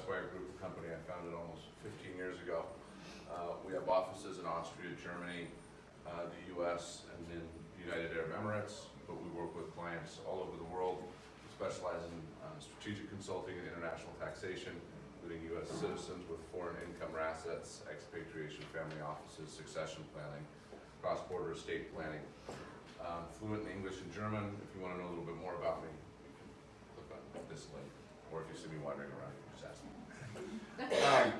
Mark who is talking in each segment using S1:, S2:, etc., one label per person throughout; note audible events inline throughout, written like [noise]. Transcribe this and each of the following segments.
S1: Esquire Group, company I founded almost 15 years ago. Uh, we have offices in Austria, Germany, uh, the U.S., and in United Arab Emirates, but we work with clients all over the world. We specialize in uh, strategic consulting and international taxation, including U.S. citizens with foreign income or assets, expatriation, family offices, succession planning, cross-border estate planning. Um, fluent in English and German. If you want to know a little bit more about me, you can click on this link. Or if you see me wandering around, you can just ask me. Um,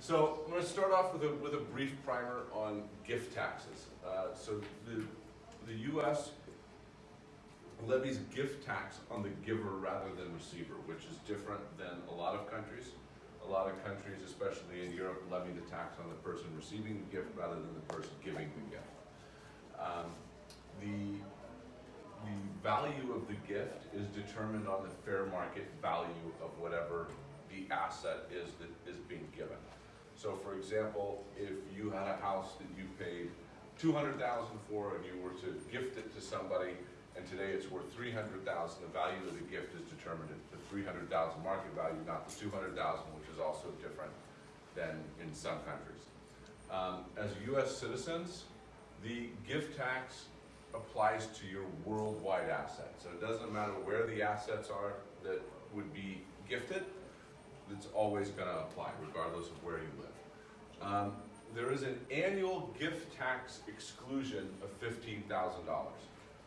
S1: so I'm going to start off with a, with a brief primer on gift taxes. Uh, so the, the U.S. levies gift tax on the giver rather than receiver, which is different than a lot of countries. A lot of countries, especially in Europe, levy the tax on the person receiving the gift rather than the person giving the gift. Um, the, the value of the gift is determined on the fair market value of whatever the asset is that is being given. So for example, if you had a house that you paid two hundred thousand for and you were to gift it to somebody, and today it's worth three hundred thousand, the value of the gift is determined at the three hundred thousand market value, not the two hundred thousand, which is also different than in some countries. Um, as US citizens, the gift tax applies to your worldwide assets. So it doesn't matter where the assets are that would be gifted, it's always gonna apply regardless of where you live. Um, there is an annual gift tax exclusion of fifteen thousand dollars.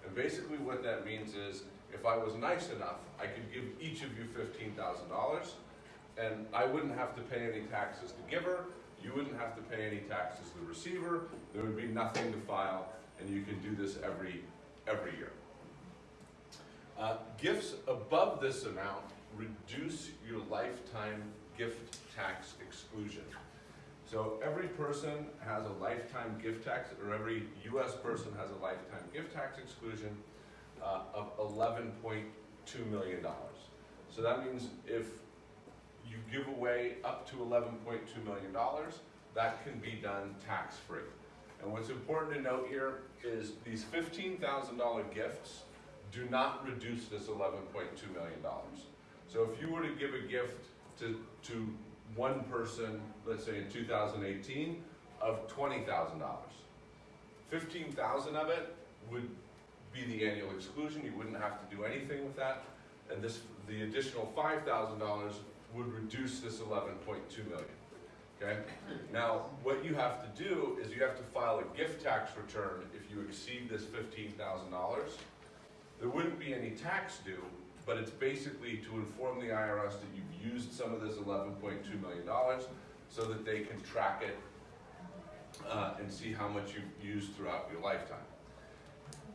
S1: And basically what that means is, if I was nice enough, I could give each of you fifteen thousand dollars, and I wouldn't have to pay any taxes to giver, you wouldn't have to pay any taxes to the receiver, there would be nothing to file, and you can do this every, every year. Uh, gifts above this amount reduce your lifetime gift tax exclusion. So every person has a lifetime gift tax, or every US person has a lifetime gift tax exclusion uh, of $11.2 million. So that means if you give away up to $11.2 million, that can be done tax-free. And what's important to note here is these $15,000 gifts do not reduce this $11.2 million. So if you were to give a gift to, to one person, let's say in 2018, of $20,000, 15,000 of it would be the annual exclusion. You wouldn't have to do anything with that. And this, the additional $5,000 would reduce this 11.2 million. Okay? Now, what you have to do is you have to file a gift tax return if you exceed this $15,000. There wouldn't be any tax due, but it's basically to inform the IRS that you've used some of this $11.2 million so that they can track it uh, and see how much you've used throughout your lifetime.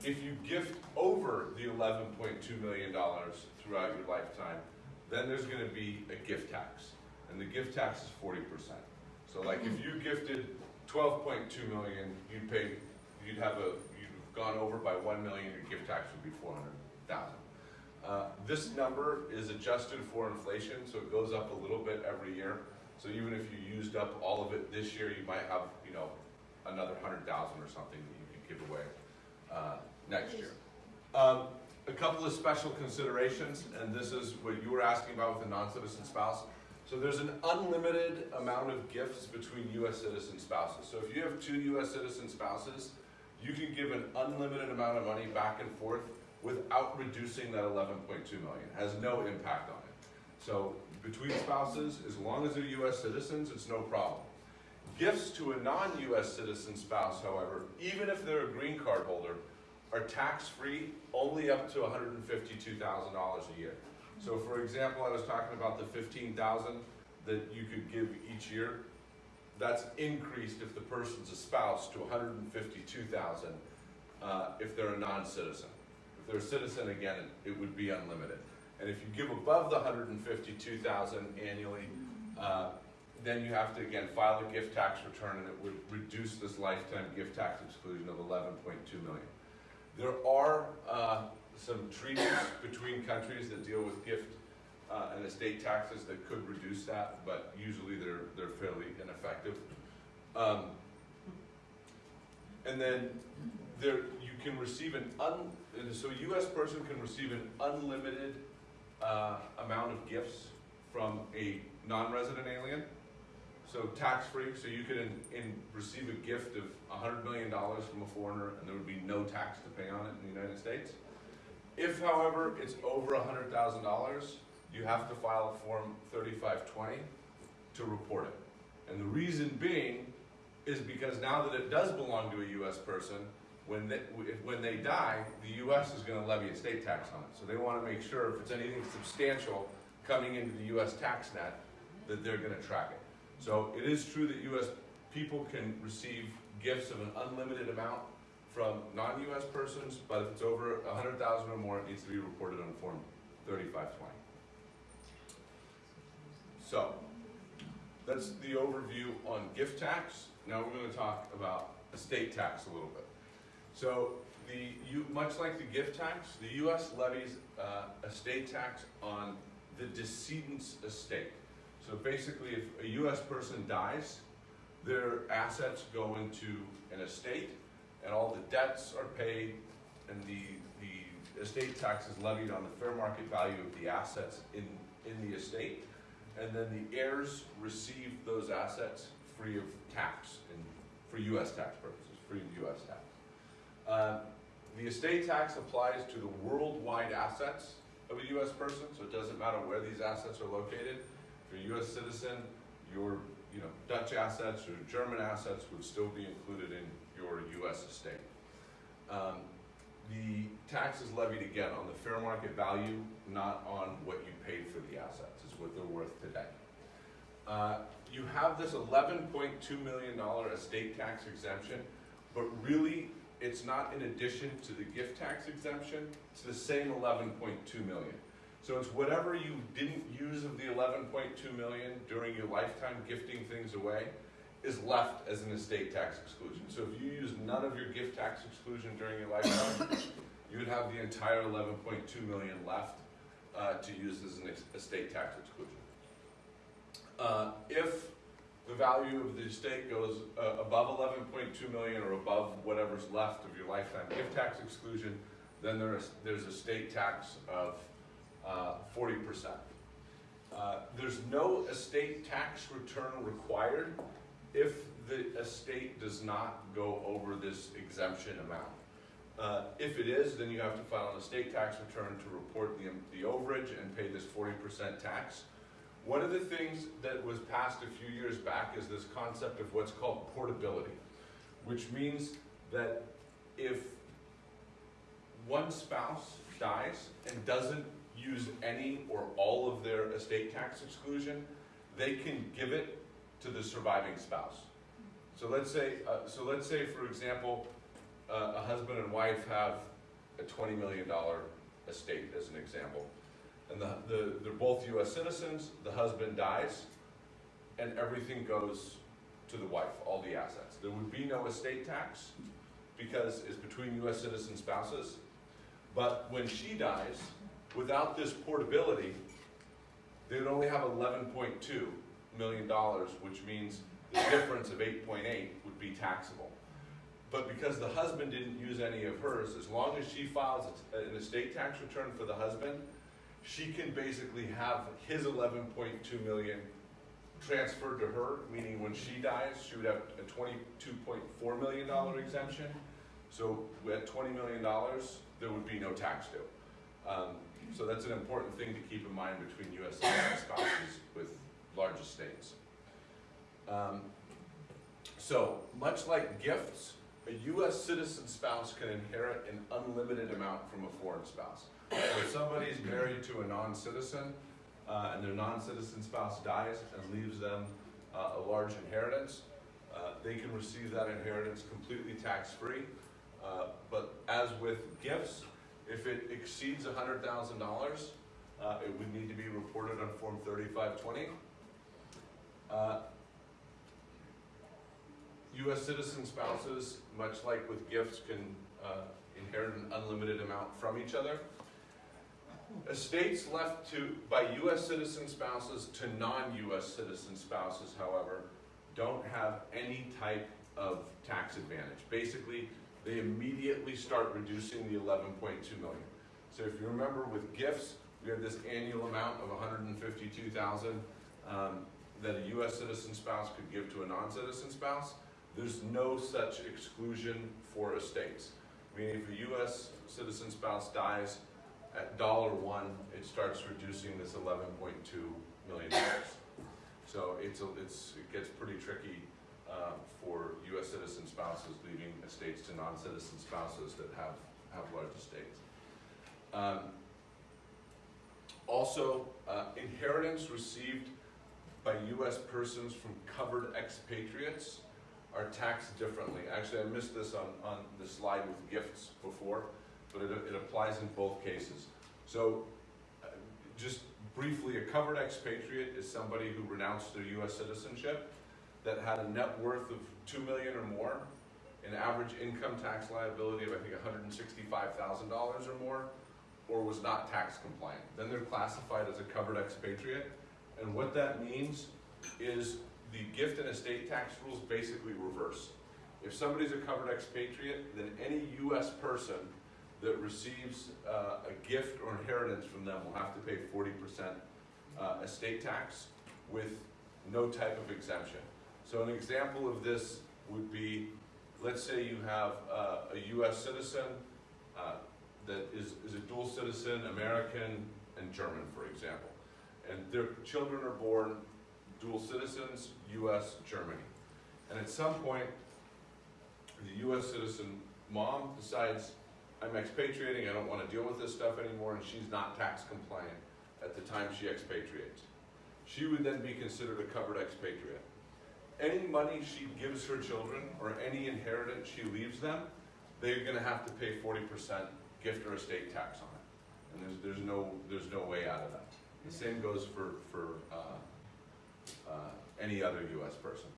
S1: If you gift over the $11.2 million throughout your lifetime, then there's going to be a gift tax, and the gift tax is 40%. So like if you gifted 12.2 million, you'd pay, you'd have a, you've gone over by 1 million, your gift tax would be 400,000. Uh, this number is adjusted for inflation, so it goes up a little bit every year. So even if you used up all of it this year, you might have, you know, another 100,000 or something that you could give away uh, next year. Um, a couple of special considerations, and this is what you were asking about with a non-citizen spouse. So there's an unlimited amount of gifts between U.S. citizen spouses. So if you have two U.S. citizen spouses, you can give an unlimited amount of money back and forth without reducing that 11.2 million. Has no impact on it. So between spouses, as long as they're U.S. citizens, it's no problem. Gifts to a non-U.S. citizen spouse, however, even if they're a green card holder, are tax-free only up to $152,000 a year. So for example, I was talking about the 15,000 that you could give each year. That's increased if the person's a spouse to 152,000 uh, if they're a non-citizen. They're a citizen, again, it, would be unlimited. And if you give above the 152,000 annually, uh, then you have to again file a gift tax return, and it would reduce this lifetime gift tax exclusion of 11.2 million. There are uh, some treaties between countries that deal with gift uh, and estate taxes that could reduce that, but usually they're, they're fairly ineffective. Um, and then there, can receive an un, so a US person can receive an unlimited, uh, amount of gifts from a non-resident alien. So tax-free, so you could in, in, receive a gift of a hundred million dollars from a foreigner and there would be no tax to pay on it in the United States. If however, it's over a hundred thousand dollars, you have to file form thirty-five twenty to report it. And the reason being is because now that it does belong to a US person, when they, if- when they die, the US is gonna levy a state tax on it. So they wanna make sure if it's anything substantial coming into the US tax net, that they're gonna track it. So it is true that US people can receive gifts of an unlimited amount from non-US persons, but if it's over a hundred thousand or more, it needs to be reported on Form thirty-five twenty. So, that's the overview on gift tax. Now we're gonna talk about estate tax a little bit. So, the, you, much like the gift tax, the US levies, uh, estate tax on the decedent's estate. So basically, if a US person dies, their assets go into an estate, and all the debts are paid, and the, the estate tax is levied on the fair market value of the assets in, in the estate. And then the heirs receive those assets free of tax, and for US tax purposes, free of US tax. Uh, The estate tax applies to the worldwide assets of a US person, so it doesn't matter where these assets are located. If you're a US citizen, your, you know, Dutch assets or German assets would still be included in your US estate. Um, The tax is levied again on the fair market value, not on what you paid for the assets, is what they're worth today. Uh, You have this eleven point two million dollar estate tax exemption, but really, it's not in addition to the gift tax exemption, it's the same eleven point two million. So it's whatever you didn't use of the eleven point two million during your lifetime gifting things away is left as an estate tax exclusion. So if you use none of your gift tax exclusion during your lifetime, [coughs] you would have the entire eleven point two million left uh, to use as an estate tax exclusion. Uh, If the value of the estate goes uh, above eleven point two million or above whatever's left of your lifetime gift tax exclusion, then there is, there's a state tax of uh, forty percent. Uh, There's no estate tax return required if the estate does not go over this exemption amount. Uh, If it is, then you have to file an estate tax return to report the, the overage and pay this forty percent tax. One of the things that was passed a few years back is this concept of what's called portability, which means that if one spouse dies and doesn't use any or all of their estate tax exclusion, they can give it to the surviving spouse. So let's say, uh, so let's say, for example, uh, a husband and wife have a twenty million dollar estate, as an example. And the, the, they're both US citizens, the husband dies, and everything goes to the wife, all the assets. There would be no estate tax, because it's between US citizen spouses. But when she dies, without this portability, they would only have eleven point two million dollars, which means the difference of eight point eight would be taxable. But because the husband didn't use any of hers, as long as she files an estate tax return for the husband, she can basically have his eleven point two million transferred to her, meaning when she dies, she would have a twenty-two point four million dollar exemption. So at twenty million dollars, there would be no tax due. Um, so that's an important thing to keep in mind between US citizen spouses with large estates. Um, so, much like gifts, a US citizen spouse can inherit an unlimited amount from a foreign spouse. If somebody's married to a non-citizen, uh, and their non-citizen spouse dies and leaves them uh, a large inheritance, uh, they can receive that inheritance completely tax-free. Uh, But as with gifts, if it exceeds hundred thousand dollars, uh, it would need to be reported on Form thirty-five twenty. Uh, US citizen spouses, much like with gifts, can uh, inherit an unlimited amount from each other. Estates left to, by US citizen spouses to non-US citizen spouses, however, don't have any type of tax advantage. Basically, they immediately start reducing the eleven point two million. So if you remember with gifts, we have this annual amount of hundred and fifty-two thousand, um, that a US citizen spouse could give to a non-citizen spouse. There's no such exclusion for estates. Meaning if a US citizen spouse dies at dollar one, it starts reducing this eleven point two million dollars. So it's, a- it's, it gets pretty tricky, uh, for US citizen spouses leaving estates to non-citizen spouses that have, have large estates. Um, Also, uh, inheritance received by US persons from covered expatriates are taxed differently. Actually, I missed this on, on the slide with gifts before, but it, it applies in both cases. So, uh, just briefly, a covered expatriate is somebody who renounced their US citizenship that had a net worth of two million or more, an average income tax liability of, I think, hundred and sixty-five thousand dollars or more, or was not tax compliant. Then they're classified as a covered expatriate, and what that means is the gift and estate tax rules basically reverse. If somebody's a covered expatriate, then any US person that receives uh, a gift or inheritance from them will have to pay forty percent uh, estate tax with no type of exemption. So an example of this would be, let's say you have uh, a US citizen uh, that is, is a dual citizen, American and German, for example. And their children are born dual citizens, US, Germany. And at some point, the US citizen mom decides, I'm expatriating, I don't wanna deal with this stuff anymore, and she's not tax compliant at the time she expatriates. She would then be considered a covered expatriate. Any money she gives her children, or any inheritance she leaves them, they're gonna have to pay forty percent gift or estate tax on it. And there's, there's no, there's no way out of that. The same goes for, for, uh, uh, any other US person.